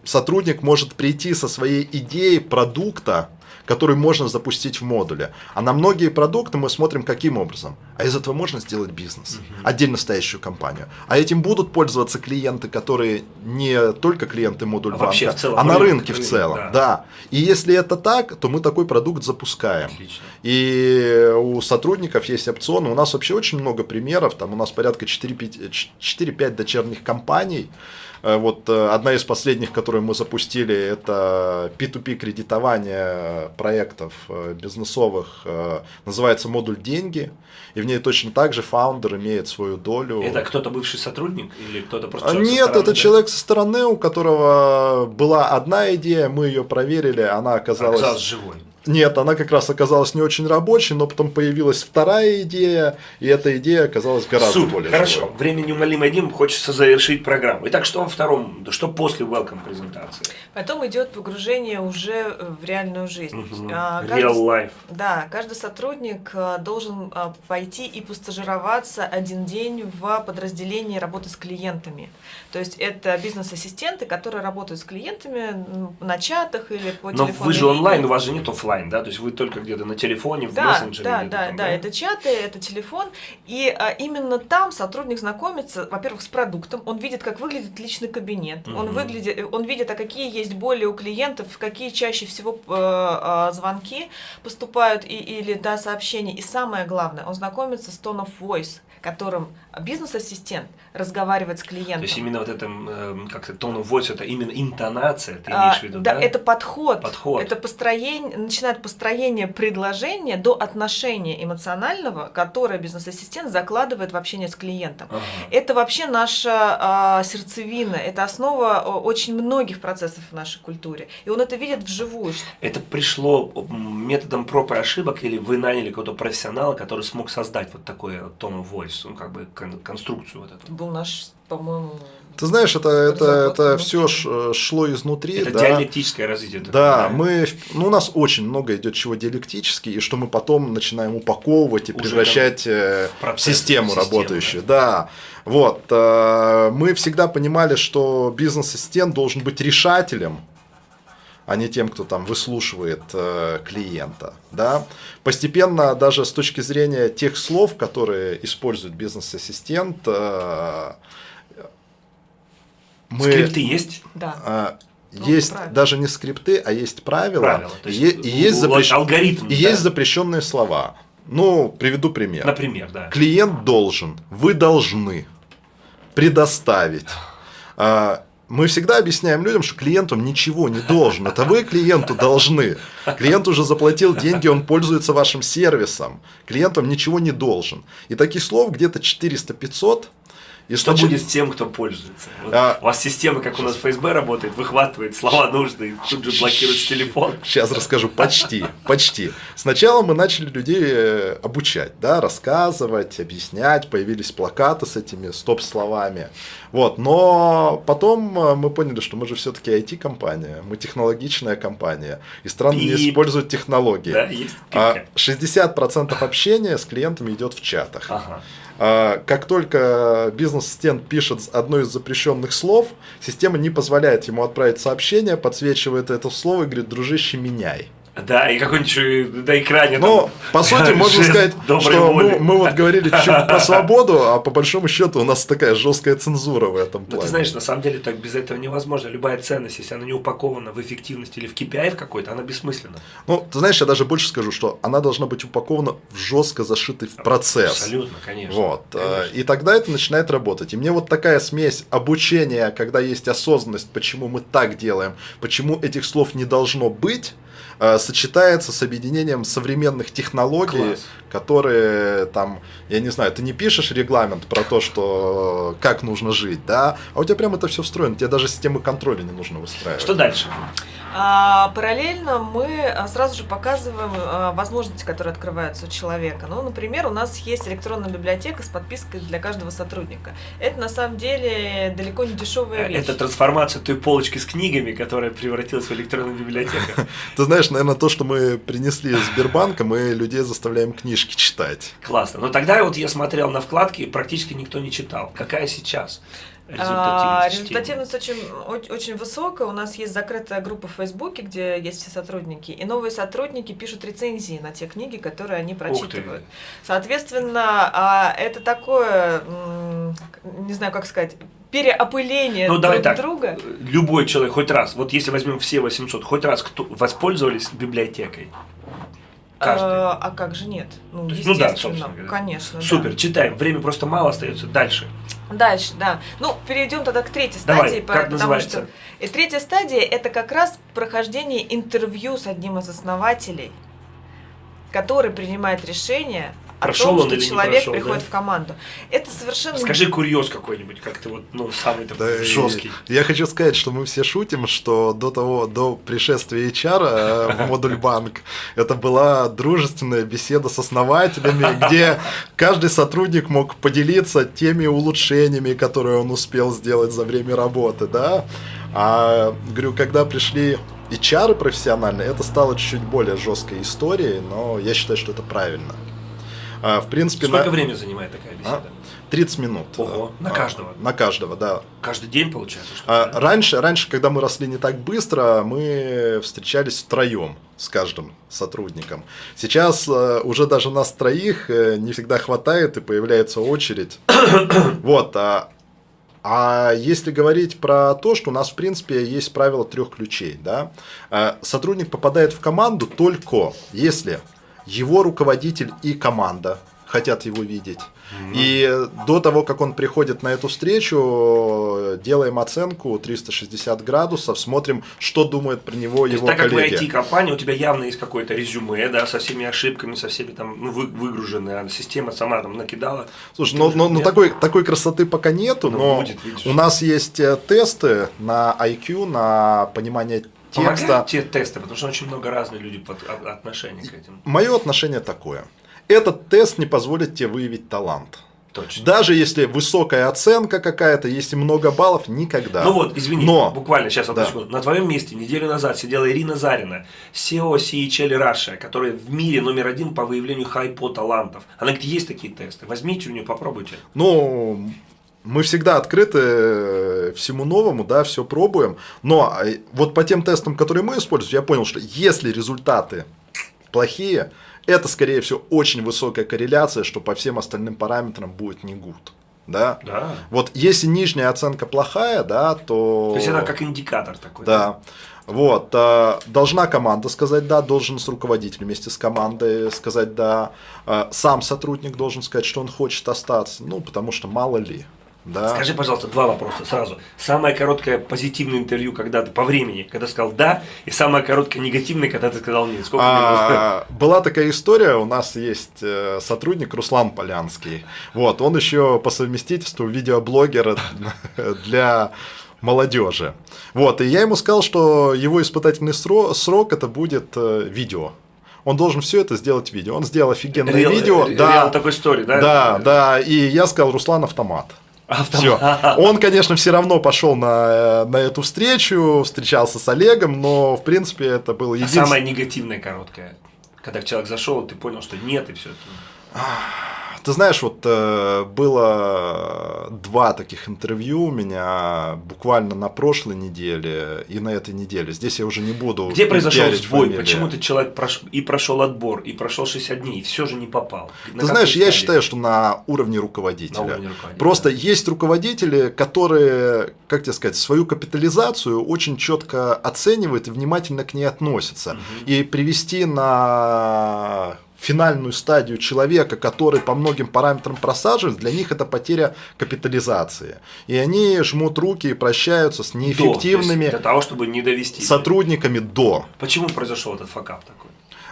Speaker 3: сотрудник может прийти со своей идеей продукта, который можно запустить в модуле. А на многие продукты мы смотрим каким образом. А из этого можно сделать бизнес, угу. отдельно стоящую компанию. А этим будут пользоваться клиенты, которые не только клиенты модуль а банка, целом, а на рынке рынок, в целом. Да. да. И если это так, то мы такой продукт запускаем. Отлично. И у сотрудников есть опционы. У нас вообще очень много примеров. Там у нас порядка 4-5 дочерних компаний. Э, вот э, одна из последних, которую мы запустили, это P2P кредитование проектов э, бизнесовых, называется модуль деньги, и в ней точно так же фаундер имеет свою долю.
Speaker 1: Это кто-то бывший сотрудник или кто-то просто
Speaker 3: человек Нет, это да? человек со стороны, у которого была одна идея, мы ее проверили, она оказалась...
Speaker 1: Оказалась живой.
Speaker 3: Нет, она как раз оказалась не очень рабочей, но потом появилась вторая идея, и эта идея оказалась гораздо Супер, более
Speaker 1: Хорошо, живой. время неумолимо один, хочется завершить программу. Итак, что во втором, что после welcome презентации?
Speaker 2: Потом идет погружение уже в реальную жизнь. Угу.
Speaker 1: Real life.
Speaker 2: Да, каждый сотрудник а, должен а, пойти и постажироваться один день в подразделении работы с клиентами. То есть это бизнес-ассистенты, которые работают с клиентами на чатах или по
Speaker 1: телефону. Но вы же онлайн, у вас же нет офлайн, да? То есть вы только где-то на телефоне, в
Speaker 2: да,
Speaker 1: мессенджере?
Speaker 2: Да, да, там, да, да, это чаты, это телефон. И а, именно там сотрудник знакомится, во-первых, с продуктом, он видит, как выглядит личный кабинет, угу. он, выглядит, он видит, а какие есть боли у клиентов, какие чаще всего э, э, звонки поступают и, или да, сообщения. И самое главное, он знакомится с tone of voice, которым бизнес-ассистент разговаривает с клиентом. То
Speaker 1: есть именно вот это, эм, как-то of voice, это именно интонация, ты имеешь в виду,
Speaker 2: да? Да, это подход. Подход. Это построение, начинает построение предложения до отношения эмоционального, которое бизнес-ассистент закладывает в общение с клиентом. Ага. Это вообще наша э, сердцевина, это основа очень многих процессов в нашей культуре. И он это видит вживую.
Speaker 1: Это пришло методом проб и ошибок, или вы наняли какого-то профессионала, который смог создать вот такое tone of voice? ну, как бы конструкцию вот эту.
Speaker 2: Был наш, по-моему,
Speaker 3: ты знаешь, это, это, это все шло изнутри.
Speaker 1: Это
Speaker 3: да.
Speaker 1: диалектическое развитие.
Speaker 3: Да, да, мы, ну, у нас очень много идет чего диалектически, и что мы потом начинаем упаковывать и Уже превращать э, в, процесс, в систему, систему работающую. Да. да. Вот. Э, мы всегда понимали, что бизнес-ассистент должен быть решателем а не тем, кто там выслушивает э, клиента. Да? Постепенно, даже с точки зрения тех слов, которые использует бизнес-ассистент, э,
Speaker 1: мы... Скрипты есть?
Speaker 2: Да.
Speaker 3: Э, есть ну, даже не скрипты, а есть правила, правила есть, и, и, есть, запрещ... алгоритм, и да. есть запрещенные слова. Ну, приведу пример.
Speaker 1: Например, да.
Speaker 3: Клиент должен, вы должны предоставить. А, мы всегда объясняем людям, что клиент вам ничего не должен. Это вы клиенту должны. Клиент уже заплатил деньги, он пользуется вашим сервисом. Клиент вам ничего не должен. И таких слов где-то 400-500.
Speaker 1: И что значит... будет с тем, кто пользуется? Вот а... У вас система, как у нас ФСБ работает, выхватывает слова нужные, тут же блокирует телефон.
Speaker 3: Сейчас расскажу. Почти, почти. Сначала мы начали людей э, обучать, да, рассказывать, объяснять, появились плакаты с этими стоп-словами. Вот, но потом э, мы поняли, что мы же все-таки IT-компания, мы технологичная компания, и страны не используют технологии. Да, есть. А 60% общения с клиентами идет в чатах. Ага. А, как только бизнес-ассистент пишет одно из запрещенных слов, система не позволяет ему отправить сообщение, подсвечивает это слово и говорит, дружище, меняй.
Speaker 1: Да, и какой-нибудь на экране.
Speaker 3: Ну, там, по сути, можно сказать, что мы, мы вот говорили чуть про свободу, а по большому счету у нас такая жесткая цензура в этом плане.
Speaker 1: Ну, ты знаешь, на самом деле так без этого невозможно. Любая ценность, если она не упакована в эффективность или в KPI в какой-то, она бессмысленна.
Speaker 3: Ну, ты знаешь, я даже больше скажу, что она должна быть упакована в жестко зашитый в процесс.
Speaker 1: Абсолютно, конечно.
Speaker 3: Вот. Э, конечно. И тогда это начинает работать. И мне вот такая смесь обучения, когда есть осознанность, почему мы так делаем, почему этих слов не должно быть, Э, сочетается с объединением современных технологий, Класс. которые там, я не знаю, ты не пишешь регламент про то, что как нужно жить, да, а у тебя прям это все встроено, тебе даже системы контроля не нужно выстраивать.
Speaker 1: Что дальше?
Speaker 2: А, параллельно мы а, сразу же показываем а, возможности, которые открываются у человека. Ну, например, у нас есть электронная библиотека с подпиской для каждого сотрудника. Это на самом деле далеко не дешевая вещь.
Speaker 1: Это трансформация той полочки с книгами, которая превратилась в электронную библиотеку.
Speaker 3: Ты знаешь, наверное, то, что мы принесли из Сбербанка, мы людей заставляем книжки читать.
Speaker 1: Классно. Но тогда вот я смотрел на вкладки, практически никто не читал. Какая сейчас?
Speaker 2: Результативность, а, результативность очень, очень высокая. У нас есть закрытая группа в Фейсбуке, где есть все сотрудники. И новые сотрудники пишут рецензии на те книги, которые они прочитывают. Соответственно, а, это такое, не знаю, как сказать, переопыление ну, друг так, друга.
Speaker 1: Любой человек хоть раз, вот если возьмем все 800, хоть раз кто воспользовались библиотекой.
Speaker 2: Каждый. А, а как же нет?
Speaker 1: Ну, естественно, ну да, собственно
Speaker 2: конечно.
Speaker 1: Супер,
Speaker 2: да.
Speaker 1: читаем. Время просто мало остается. Дальше.
Speaker 2: Дальше, да. Ну, перейдем тогда к третьей стадии.
Speaker 1: Давай, как потому называется? что
Speaker 2: и третья стадия это как раз прохождение интервью с одним из основателей, который принимает решение прошел о том, что человек прошел, приходит да? в команду. Это совершенно...
Speaker 1: Скажи курьез какой-нибудь, как ты вот, ну, самый такой да, жесткий.
Speaker 3: Я хочу сказать, что мы все шутим, что до того, до пришествия HR э, в модуль банк, это была дружественная беседа с основателями, где каждый сотрудник мог поделиться теми улучшениями, которые он успел сделать за время работы, да. А, говорю, когда пришли HR профессиональные, это стало чуть-чуть более жесткой историей, но я считаю, что это правильно.
Speaker 1: А, в принципе, Сколько на... времени занимает такая беседа? А?
Speaker 3: 30 минут.
Speaker 1: Ого, на каждого?
Speaker 3: На каждого, да.
Speaker 1: Каждый день получается?
Speaker 3: Что а, раньше, раньше, когда мы росли не так быстро, мы встречались втроем с каждым сотрудником. Сейчас э, уже даже нас троих э, не всегда хватает и появляется очередь. вот, а, а если говорить про то, что у нас в принципе есть правило трех ключей, да, э, сотрудник попадает в команду только если его руководитель и команда хотят его видеть. Mm-hmm. И до того, как он приходит на эту встречу, делаем оценку 360 градусов, смотрим, что думает про него То его
Speaker 1: так
Speaker 3: коллеги.
Speaker 1: Так как вы IT-компания, у тебя явно есть какое-то резюме, да, со всеми ошибками, со всеми там ну, вы, выгруженные, а система сама там накидала.
Speaker 3: Слушай, ну, ну, ну такой, такой красоты пока нету, но, но будет, у нас есть э, тесты на IQ, на понимание текста.
Speaker 1: Те тесты, потому что очень много разных людей под отношения к этим.
Speaker 3: Мое отношение такое. Этот тест не позволит тебе выявить талант.
Speaker 1: Точно.
Speaker 3: Даже если высокая оценка какая-то, если много баллов, никогда.
Speaker 1: Ну вот, извини, Но, буквально сейчас да. секунду. На твоем месте неделю назад сидела Ирина Зарина, SEO CHL Russia, которая в мире номер один по выявлению хайпо талантов. Она говорит, есть такие тесты, возьмите у нее, попробуйте.
Speaker 3: Ну, мы всегда открыты э, всему новому, да, все пробуем. Но э, вот по тем тестам, которые мы используем, я понял, что если результаты плохие, это, скорее всего, очень высокая корреляция, что по всем остальным параметрам будет не good. Да?
Speaker 1: да.
Speaker 3: Вот если нижняя оценка плохая, да, то...
Speaker 1: То есть это как индикатор такой.
Speaker 3: Да. Вот, э, должна команда сказать да, должен с руководителем вместе с командой сказать да, сам сотрудник должен сказать, что он хочет остаться, ну, потому что мало ли. Да.
Speaker 1: Скажи, пожалуйста, два вопроса сразу. Самое короткое позитивное интервью, когда ты по времени, когда сказал да, и самое короткое негативное, когда ты сказал нет. Сколько
Speaker 3: а, Была такая история, у нас есть э, сотрудник Руслан Полянский. Вот, он еще по совместительству видеоблогер для молодежи. Вот, и я ему сказал, что его испытательный срок, срок это будет э, видео. Он должен все это сделать видео. Он сделал офигенное реал, видео.
Speaker 1: Реал да, такой истории, да?
Speaker 3: Да, да. И я сказал, Руслан автомат. Все. Он, конечно, все равно пошел на, на эту встречу, встречался с Олегом, но, в принципе, это было
Speaker 1: единственное. А самое негативное короткое, когда человек зашел, ты понял, что нет, и все.
Speaker 3: Ты знаешь, вот э, было два таких интервью у меня буквально на прошлой неделе и на этой неделе. Здесь я уже не буду.
Speaker 1: Где произошел сбой? Фамилии. Почему ты человек прош... и прошел отбор, и прошел 60 дней, и все же не попал?
Speaker 3: На ты знаешь, я считаю, что на уровне руководителя. На уровне руководителя Просто да. есть руководители, которые, как тебе сказать, свою капитализацию очень четко оценивают и внимательно к ней относятся. Угу. И привести на финальную стадию человека, который по многим параметрам просаживает, для них это потеря капитализации. И они жмут руки и прощаются с неэффективными
Speaker 1: до, для того, чтобы не довести
Speaker 3: сотрудниками до.
Speaker 1: Почему произошел этот факап такой?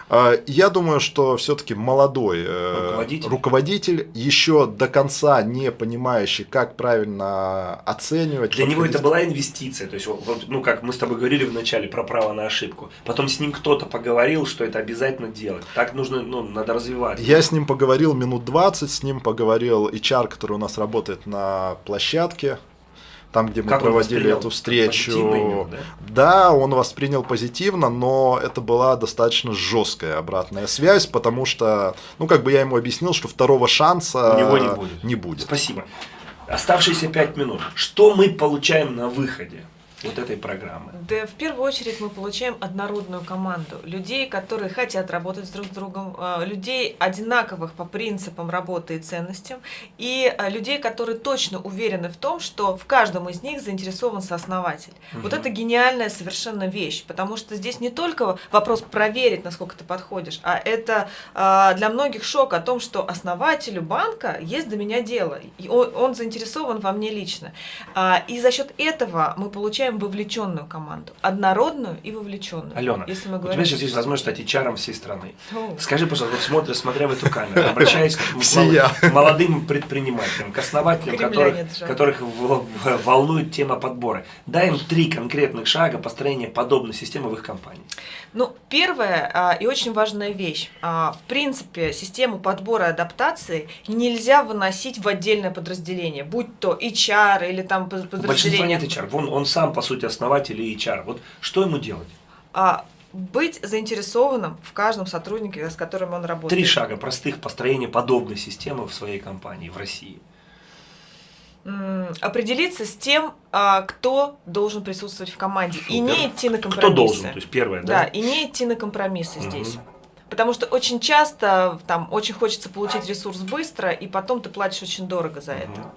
Speaker 3: А, я думаю, что все-таки молодой э, руководитель. руководитель, еще до конца не понимающий, как правильно оценивать.
Speaker 1: Для него это была инвестиция. То есть, вот, ну, как мы с тобой говорили в начале про право на ошибку. Потом с ним кто-то поговорил, что это обязательно делать. Так нужно, ну, надо развивать.
Speaker 3: Я с ним поговорил минут 20, с ним поговорил HR, который у нас работает на площадке там, где мы как проводили эту встречу. Именно, да? да, он воспринял позитивно, но это была достаточно жесткая обратная связь, потому что, ну, как бы я ему объяснил, что второго шанса
Speaker 1: У него не будет.
Speaker 3: Не будет.
Speaker 1: Спасибо. Оставшиеся пять минут. Что мы получаем на выходе? Вот этой программы?
Speaker 2: Да, в первую очередь мы получаем однородную команду. Людей, которые хотят работать друг с другом, э, людей одинаковых по принципам работы и ценностям, и э, людей, которые точно уверены в том, что в каждом из них заинтересован сооснователь. Угу. Вот это гениальная совершенно вещь, потому что здесь не только вопрос проверить, насколько ты подходишь, а это э, для многих шок о том, что основателю банка есть до меня дело, и он, он заинтересован во мне лично. А, и за счет этого мы получаем получаем вовлеченную команду, однородную и вовлеченную.
Speaker 1: Алена, если мы говорим... у тебя сейчас есть возможность стать HR всей страны. О. Скажи, пожалуйста, вот смотря, смотря в эту камеру, обращаясь к молодым предпринимателям, к основателям, которых, которых волнует тема подбора, дай им три конкретных шага построения подобной системы в их компании.
Speaker 2: Ну, первая а, и очень важная вещь. А, в принципе, систему подбора и адаптации нельзя выносить в отдельное подразделение, будь то HR или там подразделение.
Speaker 1: нет HR. Вон, он сам, по сути, основатель и HR. Вот что ему делать?
Speaker 2: А, быть заинтересованным в каждом сотруднике, с которым он работает.
Speaker 1: Три шага простых построения подобной системы в своей компании в России
Speaker 2: определиться с тем, а, кто должен присутствовать в команде. Супер. И не идти на компромиссы.
Speaker 1: Кто должен, то есть первое,
Speaker 2: да? Да, и не идти на компромиссы угу. здесь. Потому что очень часто там очень хочется получить ресурс быстро, и потом ты платишь очень дорого за это.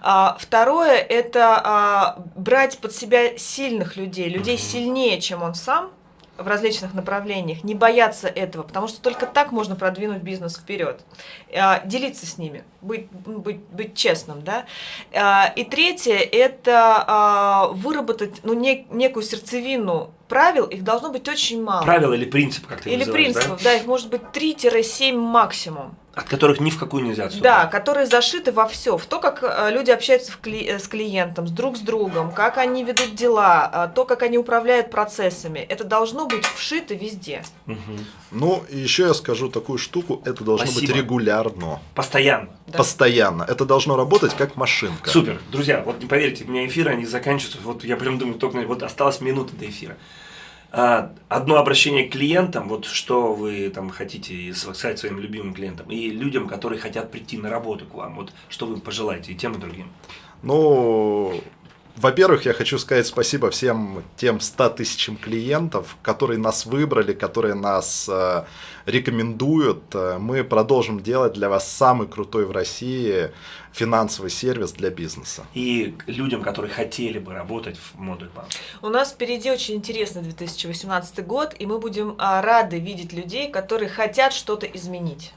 Speaker 2: А, второе это а, брать под себя сильных людей, людей угу. сильнее, чем он сам, в различных направлениях, не бояться этого, потому что только так можно продвинуть бизнес вперед. А, делиться с ними, быть, быть, быть честным. Да? А, и третье – это а, выработать ну, некую сердцевину правил, их должно быть очень мало.
Speaker 1: Правил или принцип, как ты
Speaker 2: Или принципов, да? да, их может быть 3-7 максимум.
Speaker 1: От которых ни в какую нельзя отступать.
Speaker 2: Да, которые зашиты во все, в то, как э, люди общаются э, с клиентом, с друг с другом, как они ведут дела, э, то, как они управляют процессами. Это должно быть вшито везде.
Speaker 3: Угу. Ну, еще я скажу такую штуку, это должно Спасибо. быть регулярно.
Speaker 1: Постоянно.
Speaker 3: Да. Постоянно. Это должно работать как машинка.
Speaker 1: Супер. Друзья, вот не поверьте, у меня эфиры, они заканчиваются, вот я прям думаю, только вот осталось минута до эфира. А, одно обращение к клиентам, вот что вы там хотите сказать своим любимым клиентам, и людям, которые хотят прийти на работу к вам, вот что вы пожелаете и тем и другим?
Speaker 3: Ну, во-первых, я хочу сказать спасибо всем тем 100 тысячам клиентов, которые нас выбрали, которые нас э, рекомендуют. Мы продолжим делать для вас самый крутой в России финансовый сервис для бизнеса.
Speaker 1: И людям, которые хотели бы работать в модуль банк.
Speaker 2: У нас впереди очень интересный 2018 год, и мы будем а, рады видеть людей, которые хотят что-то изменить.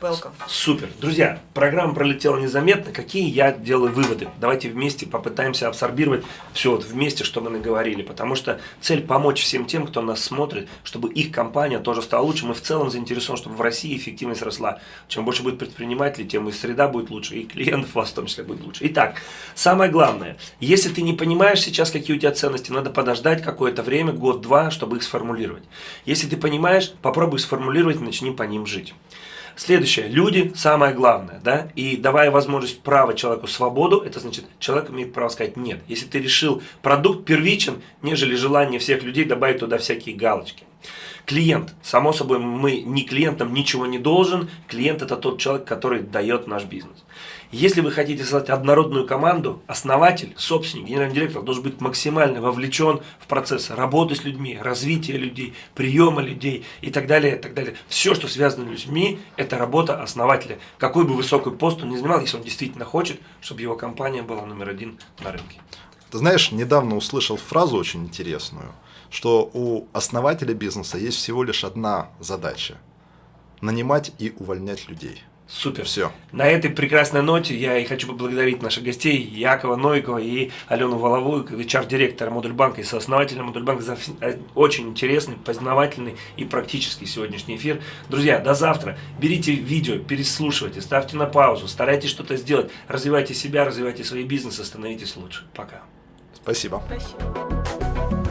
Speaker 2: Welcome.
Speaker 1: Супер. Друзья, программа пролетела незаметно. Какие я делаю выводы? Давайте вместе попытаемся абсорбировать все вот вместе, что мы наговорили. Потому что цель помочь всем тем, кто нас смотрит, чтобы их компания тоже стала лучше. Мы в целом заинтересованы, чтобы в России эффективность росла. Чем больше будет предпринимателей, тем и среда будет лучше, и клиентов у вас в том числе будет лучше. Итак, самое главное, если ты не понимаешь сейчас, какие у тебя ценности, надо подождать какое-то время, год-два, чтобы их сформулировать. Если ты понимаешь, попробуй сформулировать и начни по ним жить. Следующее. Люди – самое главное. Да? И давая возможность права человеку свободу, это значит, человек имеет право сказать «нет». Если ты решил, продукт первичен, нежели желание всех людей добавить туда всякие галочки. Клиент. Само собой, мы ни клиентам ничего не должен. Клиент – это тот человек, который дает наш бизнес. Если вы хотите создать однородную команду, основатель, собственник, генеральный директор должен быть максимально вовлечен в процесс работы с людьми, развития людей, приема людей и так далее, и так далее. Все, что связано с людьми, это работа основателя. Какой бы высокий пост он ни занимал, если он действительно хочет, чтобы его компания была номер один на рынке.
Speaker 3: Ты знаешь, недавно услышал фразу очень интересную, что у основателя бизнеса есть всего лишь одна задача – нанимать и увольнять людей.
Speaker 1: Супер.
Speaker 3: Все.
Speaker 1: На этой прекрасной ноте я и хочу поблагодарить наших гостей Якова Нойкова и Алену Воловую, HR-директора Модульбанка и сооснователя Модульбанка за э, очень интересный, познавательный и практический сегодняшний эфир. Друзья, до завтра. Берите видео, переслушивайте, ставьте на паузу, старайтесь что-то сделать, развивайте себя, развивайте свой бизнес, становитесь лучше. Пока.
Speaker 3: Спасибо.
Speaker 2: Спасибо.